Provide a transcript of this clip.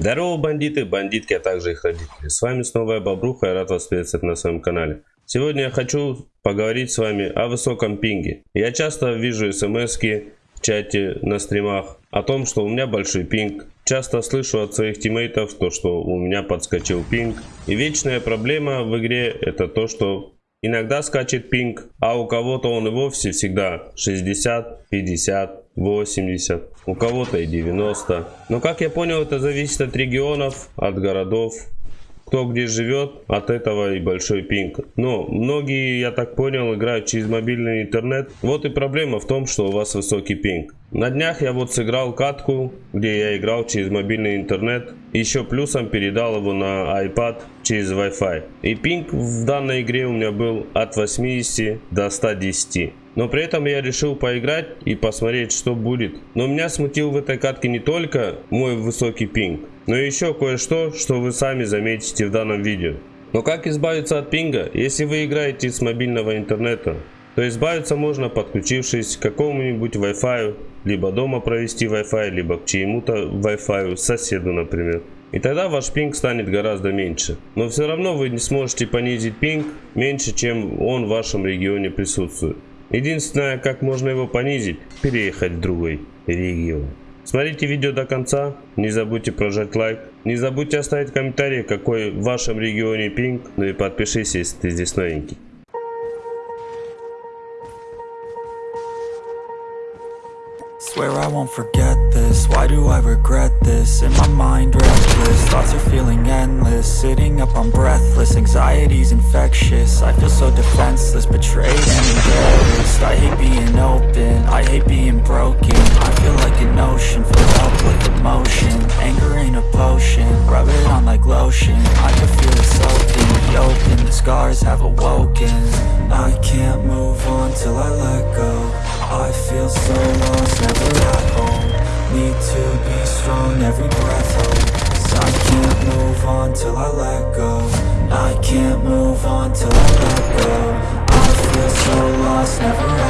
Здорово, бандиты, бандитки, а также их родители. С вами снова я Бобруха, я рад вас приветствовать на своем канале. Сегодня я хочу поговорить с вами о высоком пинге. Я часто вижу смс в чате на стримах о том, что у меня большой пинг. Часто слышу от своих тиммейтов то, что у меня подскочил пинг. И вечная проблема в игре это то, что иногда скачет пинг, а у кого-то он и вовсе всегда 60, 50, 80, у кого-то и 90. Но как я понял, это зависит от регионов, от городов, кто где живет, от этого и большой пинг. Но многие, я так понял, играют через мобильный интернет. Вот и проблема в том, что у вас высокий пинг. На днях я вот сыграл катку, где я играл через мобильный интернет. Еще плюсом передал его на iPad через Wi-Fi. И пинг в данной игре у меня был от 80 до 110. Но при этом я решил поиграть и посмотреть, что будет. Но меня смутил в этой катке не только мой высокий пинг, но еще кое-что, что вы сами заметите в данном видео. Но как избавиться от пинга, если вы играете с мобильного интернета? То избавиться можно подключившись к какому-нибудь Wi-Fi, либо дома провести Wi-Fi, либо к чьему-то Wi-Fi, соседу например. И тогда ваш пинг станет гораздо меньше. Но все равно вы не сможете понизить пинг меньше, чем он в вашем регионе присутствует. Единственное, как можно его понизить, переехать в другой регион. Смотрите видео до конца, не забудьте прожать лайк, не забудьте оставить комментарий, какой в вашем регионе пинг, ну и подпишись, если ты здесь новенький. Swear I won't forget this, why do I regret this? In my mind restless, Sitting up, I'm breathless, anxiety's infectious. I feel so defenseless, betrayed and embarrassed. I hate being open, I hate being broken. I feel like an ocean, filled up with emotion. Anger ain't a potion, rub it on like lotion. I can feel it soaking, open, the scars have awoken. I can't move on till I let go. I feel so lost, never at home. Need to be strong, every breath hold I can't move on till I I can't move on till I let go I feel so lost, never